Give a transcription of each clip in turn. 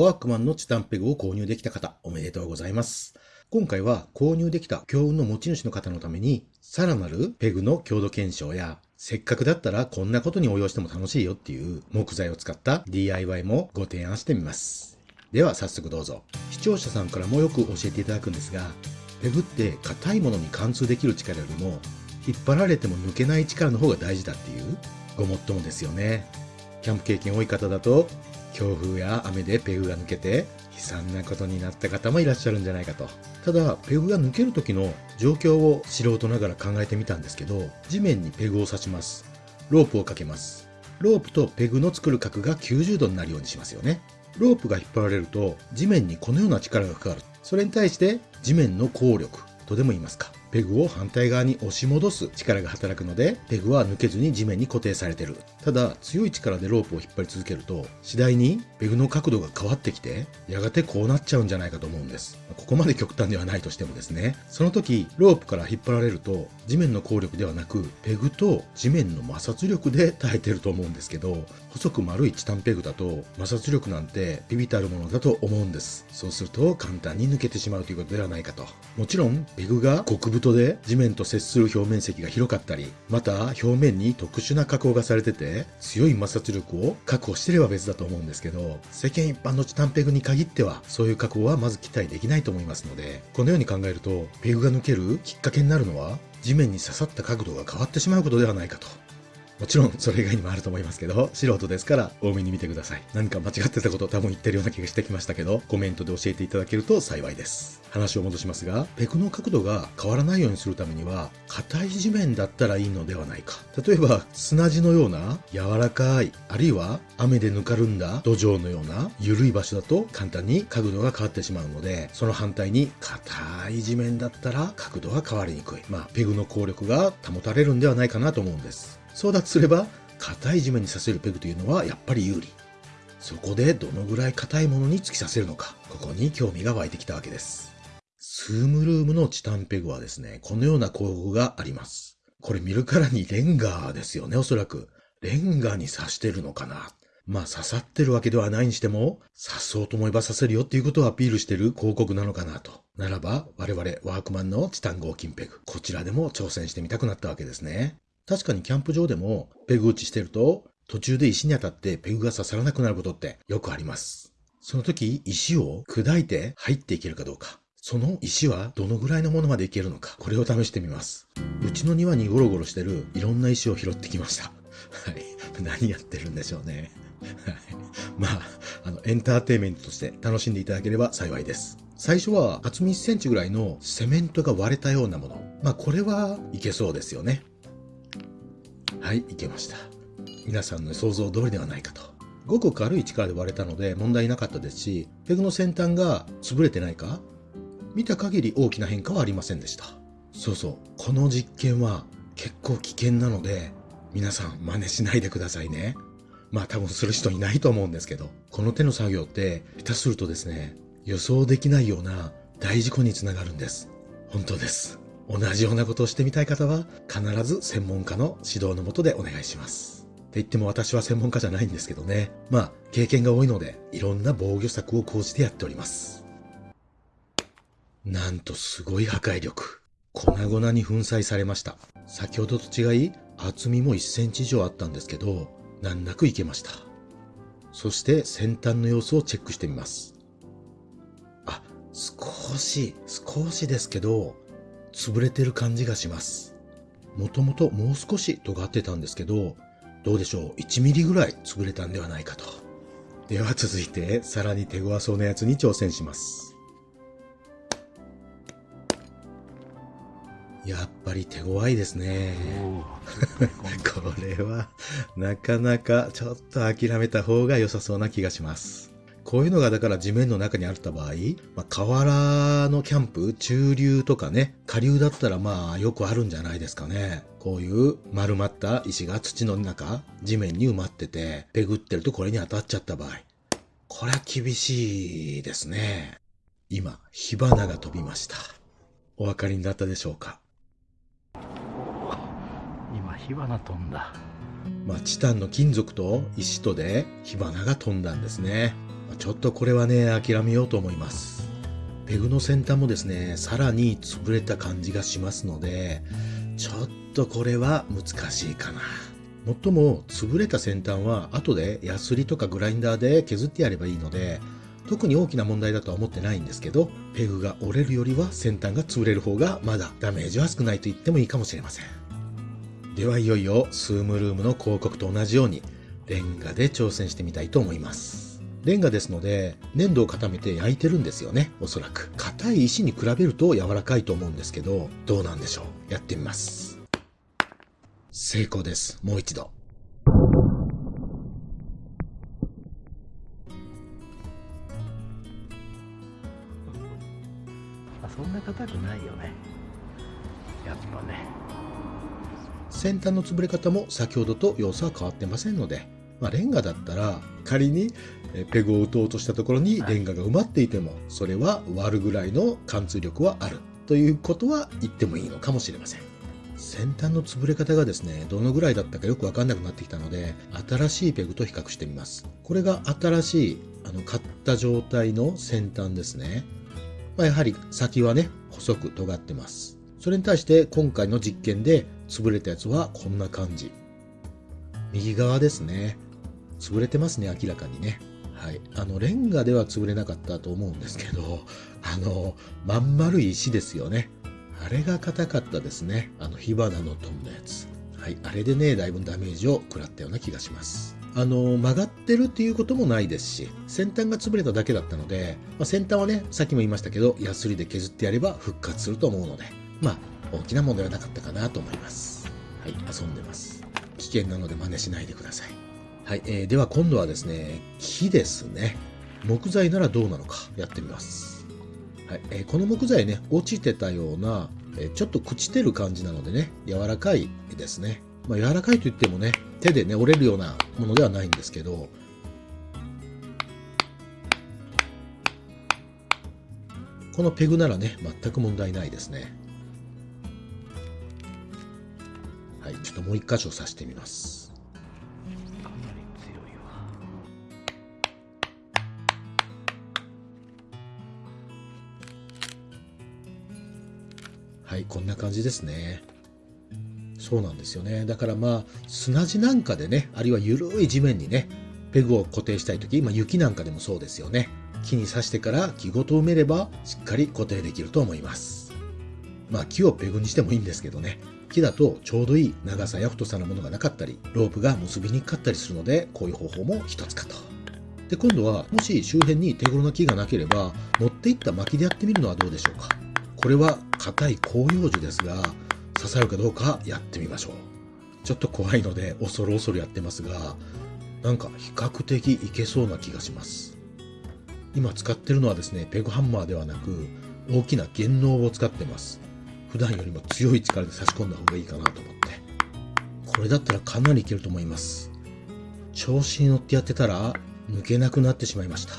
ワークマンのチタンペグを購入できた方、おめでとうございます。今回は購入できた強運の持ち主の方のために、さらなるペグの強度検証や、せっかくだったらこんなことに応用しても楽しいよっていう木材を使った DIY もご提案してみます。では早速どうぞ。視聴者さんからもよく教えていただくんですが、ペグって硬いものに貫通できる力よりも、引っ張られても抜けない力の方が大事だっていうごもっともですよね。キャンプ経験多い方だと、強風や雨でペグが抜けて悲惨なことになった方もいらっしゃるんじゃないかと。ただ、ペグが抜ける時の状況を素人ながら考えてみたんですけど、地面にペグを刺します。ロープをかけます。ロープとペグの作る角が90度になるようにしますよね。ロープが引っ張られると地面にこのような力がかかる。それに対して地面の効力とでも言いますか。ペグを反対側に押し戻す力が働くので、ペグは抜けずに地面に固定されてる。ただ、強い力でロープを引っ張り続けると、次第にペグの角度が変わってきて、やがてこうなっちゃうんじゃないかと思うんです。ここまで極端ではないとしてもですね。その時、ロープから引っ張られると、地面の効力ではなく、ペグと地面の摩擦力で耐えてると思うんですけど、細く丸いチタンペグだと、摩擦力なんてビビたるものだと思うんです。そうすると、簡単に抜けてしまうということではないかと。もちろん、ペグが極太で地面と接する表面積が広かったり、また表面に特殊な加工がされてて、強い摩擦力を確保してれば別だと思うんですけど、世間一般のチタンペグに限っては、そういう加工はまず期待できないと思いますので、このように考えると、ペグが抜けるきっかけになるのは、地面に刺さった角度が変わってしまうことではないかと。もちろんそれ以外にもあると思いますけど、素人ですから多めに見てください。何か間違ってたこと多分言ってるような気がしてきましたけど、コメントで教えていただけると幸いです。話を戻しますが、ペクの角度が変わらないようにするためには、硬い地面だったらいいのではないか。例えば、砂地のような柔らかい、あるいは雨でぬかるんだ土壌のような緩い場所だと簡単に角度が変わってしまうので、その反対に硬い地面だったら角度が変わりにくい。まあ、ペグの効力が保たれるんではないかなと思うんです。そうだとすれば、硬い地面に刺せるペグというのはやっぱり有利。そこでどのぐらい硬いものに突き刺せるのか、ここに興味が湧いてきたわけです。スームルームのチタンペグはですね、このような工具があります。これ見るからにレンガーですよね、おそらく。レンガに刺してるのかな。まあ刺さってるわけではないにしても、刺そうと思えば刺せるよっていうことをアピールしてる広告なのかなと。ならば、我々ワークマンのチタン合金ペグ、こちらでも挑戦してみたくなったわけですね。確かにキャンプ場でもペグ打ちしてると途中で石に当たってペグが刺さらなくなることってよくあります。その時石を砕いて入っていけるかどうか。その石はどのぐらいのものまでいけるのか。これを試してみます。うちの庭にゴロゴロしてるいろんな石を拾ってきました。はい。何やってるんでしょうね。はい。まあ、あの、エンターテイメントとして楽しんでいただければ幸いです。最初は厚み1センチぐらいのセメントが割れたようなもの。まあこれはいけそうですよね。はい、いけました。皆さんの想像通りではないかと。ごく軽い力で割れたので問題なかったですし、ペグの先端が潰れてないか？見た限り大きな変化はありませんでした。そうそう、この実験は結構危険なので、皆さん真似しないでくださいね。まあ多分する人いないと思うんですけど、この手の作業って下手するとですね、予想できないような大事故につながるんです。本当です。同じようなことをしてみたい方は、必ず専門家の指導のもとでお願いします。って言っても私は専門家じゃないんですけどね。まあ、経験が多いので、いろんな防御策を講じてやっております。なんとすごい破壊力。粉々に粉砕されました。先ほどと違い、厚みも1センチ以上あったんですけど、難なくいけました。そして先端の様子をチェックしてみます。あ、少し、少しですけど、潰れてる感じがします。もともともう少し尖ってたんですけど、どうでしょう ?1 ミリぐらい潰れたんではないかと。では続いて、さらに手強そうなやつに挑戦します。やっぱり手強いですね。これは、なかなかちょっと諦めた方が良さそうな気がします。こういうのがだから地面の中にあった場合、まあ、河原のキャンプ、中流とかね、下流だったらまあよくあるんじゃないですかね。こういう丸まった石が土の中、地面に埋まってて、ペグってるとこれに当たっちゃった場合。これは厳しいですね。今、火花が飛びました。お分かりになったでしょうか？今、火花飛んだ。まあ、チタンの金属と石とで火花が飛んだんですね。ちょっとこれはね、諦めようと思います。ペグの先端もですね、さらに潰れた感じがしますので、ちょっとこれは難しいかな。もっとも、潰れた先端は後でヤスリとかグラインダーで削ってやればいいので、特に大きな問題だとは思ってないんですけど、ペグが折れるよりは先端が潰れる方がまだダメージは少ないと言ってもいいかもしれません。ではいよいよスームルームの広告と同じようにレンガで挑戦してみたいと思います。レンガですので粘土を固めて焼いてるんですよね、おそらく。硬い石に比べると柔らかいと思うんですけど、どうなんでしょう。やってみます。成功です。もう一度。あそんな硬くないよねやっぱね先端の潰れ方も先ほどと様子は変わってませんので、まあ、レンガだったら仮にえペグを打とうとしたところにレンガが埋まっていてもそれは割るぐらいの貫通力はあるということは言ってもいいのかもしれません。先端の潰れ方がですねどのぐらいだったかよくわかんなくなってきたので新しいペグと比較してみます。これが新しいあの買った状態の先端ですね、まあ、やはり先はね細く尖ってます。それに対して今回の実験で潰れたやつはこんな感じ。右側ですね潰れてますね明らかにね。はい。あのレンガでは潰れなかったと思うんですけど あのまん丸い石ですよね。あれが硬かったですね。あの火花の飛んだやつ。はい。あれでねだいぶダメージを食らったような気がします。あの曲がってるっていうこともないですし先端が潰れただけだったので、まあ、先端はねさっきも言いましたけどヤスリで削ってやれば復活すると思うのでまあ大きな問題はなかったかなと思います。はい。遊んでます。危険なので真似しないでください。はい、えーでは今度はですね木ですね。木材ならどうなのかやってみます。はいえーこの木材ね落ちてたような、えーちょっと朽ちてる感じなのでね柔らかいですね、まあ、柔らかいといってもね手でね折れるようなものではないんですけど。このペグならね全く問題ないですね。はいちょっともう一箇所刺してみます。はい、こんな感じですね。そうなんですよね。だからまあ、砂地なんかでね、あるいは緩い地面にね、ペグを固定したいとき、まあ雪なんかでもそうですよね。木に刺してから木ごと埋めれば、しっかり固定できると思います。まあ木をペグにしてもいいんですけどね。木だとちょうどいい長さや太さのものがなかったり、ロープが結びにくかったりするので、こういう方法も一つかと。で、今度は、もし周辺に手頃な木がなければ、持っていった薪でやってみるのはどうでしょうか。これは硬い広葉樹ですが、刺さるかどうかやってみましょう。ちょっと怖いので恐る恐るやってますが、なんか比較的いけそうな気がします。今使ってるのはですね、ペグハンマーではなく、大きな弦嚢を使ってます。普段よりも強い力で差し込んだ方がいいかなと思って。これだったらかなりいけると思います。調子に乗ってやってたら、抜けなくなってしまいました。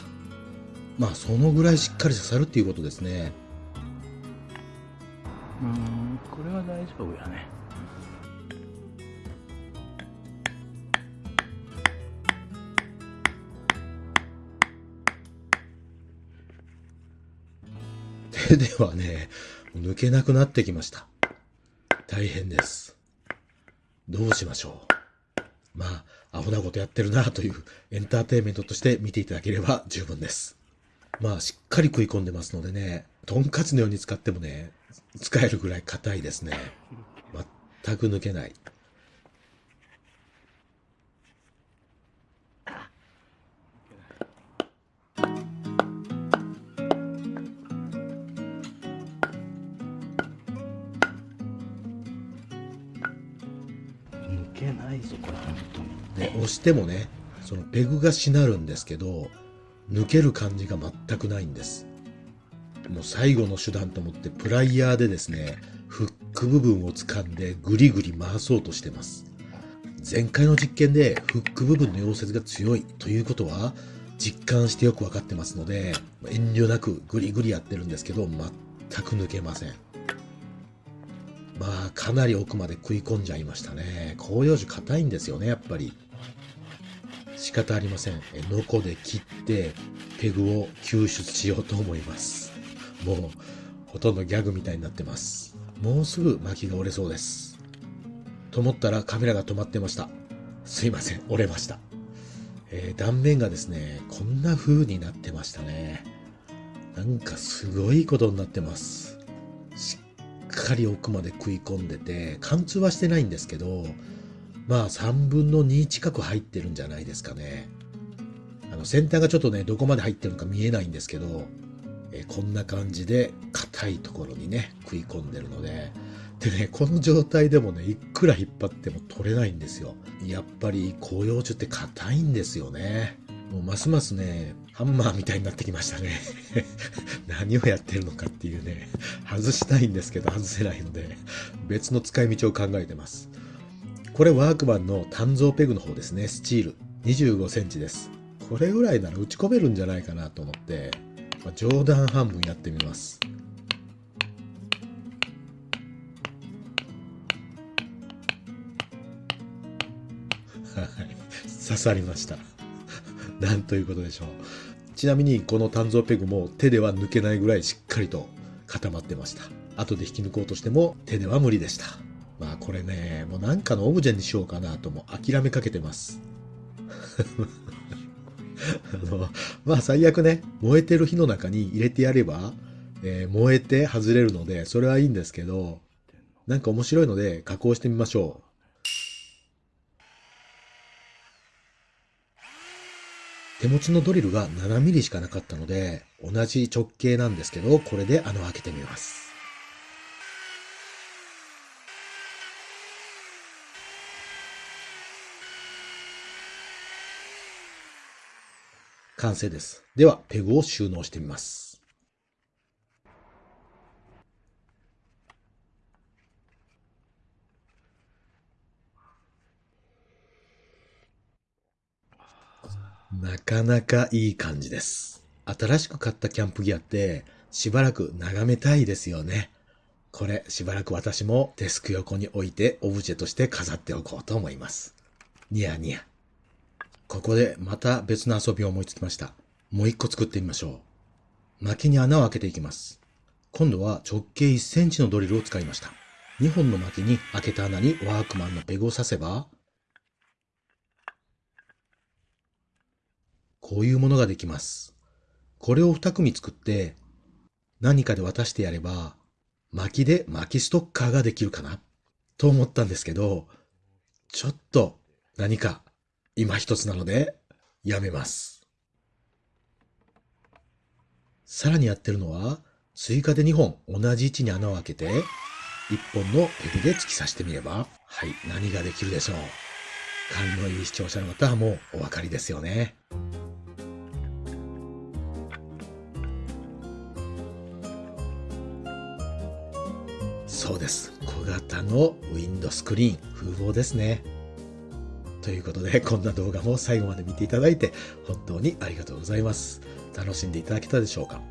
まあ、そのぐらいしっかり刺さるっていうことですね。れは大丈夫やね手 ではね、抜けなくなってきました。大変です。どうしましょう。まあ、アホなことやってるなというエンターテインメントとして見ていただければ十分です。まあ、しっかり食い込んでますのでね、トンカツのように使ってもね、使えるぐらい硬いですね。全く抜けない。抜けないぞこれ本当にね、押してもね、そのペグがしなるんですけど、抜ける感じが全くないんです。もう最後の手段と思ってプライヤーでですね、フック部分を掴んでぐりぐり回そうとしてます。前回の実験でフック部分の溶接が強いということは実感してよくわかってますので、遠慮なくぐりぐりやってるんですけど、全く抜けません。まあ、かなり奥まで食い込んじゃいましたね。広葉樹硬いんですよね、やっぱり。仕方ありません。ノコで切って、ペグを救出しようと思います。もう、ほとんどギャグみたいになってます。もうすぐ薪が折れそうです。と思ったらカメラが止まってました。すいません、折れました。えー断面がですね、こんな風になってましたね。なんかすごいことになってます。しっかり奥まで食い込んでて、貫通はしてないんですけど、まあ3分の2近く入ってるんじゃないですかね。あの先端がちょっとね、どこまで入ってるのか見えないんですけど、えこんな感じで硬いところにね、食い込んでるので、でね、この状態でもね、いくら引っ張っても取れないんですよ。やっぱり広葉樹って硬いんですよね。もうますますね、ハンマーみたいになってきましたね。何をやってるのかっていうね、外したいんですけど外せないので、別の使い道を考えてます。これワークマンの単造ペグの方ですね、スチール。25センチです。これぐらいなら打ち込めるんじゃないかなと思って、まあ、冗談半分やってみます。はい。刺さりました。なんということでしょう。ちなみにこの単造ペグも手では抜けないぐらいしっかりと固まってました。後で引き抜こうとしても手では無理でした。まあこれね、もうなんかのオブジェにしようかなとも諦めかけてます。あの、まあ最悪ね、燃えてる火の中に入れてやれば、えー燃えて外れるので、それはいいんですけど、なんか面白いので加工してみましょう。手持ちのドリルが7ミリしかなかったので、同じ直径なんですけど、これで穴を開けてみます。完成です。では、ペグを収納してみます。なかなかいい感じです。新しく買ったキャンプギアってしばらく眺めたいですよね。これしばらく私もデスク横に置いてオブジェとして飾っておこうと思います。ニヤニヤ。ここでまた別の遊びを思いつきました。もう一個作ってみましょう。薪に穴を開けていきます。今度は直径1センチのドリルを使いました。2本の薪に開けた穴にワークマンのペグを刺せば、こういうものができます。これを2組作って、何かで渡してやれば、薪で薪ストッカーができるかな？と思ったんですけど、ちょっと何か今一つなのでやめます。さらにやってるのは、追加で2本同じ位置に穴を開けて、1本のペグで突き刺してみれば、はい、何ができるでしょう。勘のいい視聴者の方はもうお分かりですよね。そうです。小型のウィンドスクリーン、風貌ですね。ということで、こんな動画も最後まで見ていただいて、本当にありがとうございます。楽しんでいただけたでしょうか？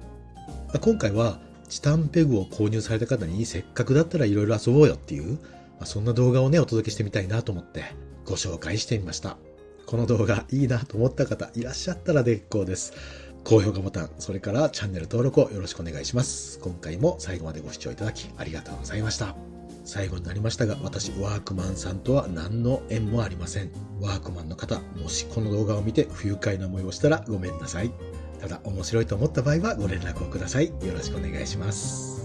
ま今回は、チタンペグを購入された方に、せっかくだったらいろいろ遊ぼうよっていう、まあそんな動画をね、お届けしてみたいなと思って、ご紹介してみました。この動画いいなと思った方いらっしゃったら結構です。高評価ボタン、それからチャンネル登録をよろしくお願いします。今回も最後までご視聴いただきありがとうございました。最後になりましたが、私、ワークマンさんとは何の縁もありません。ワークマンの方、もしこの動画を見て不愉快な思いをしたらごめんなさい。ただ、面白いと思った場合はご連絡をください。よろしくお願いします。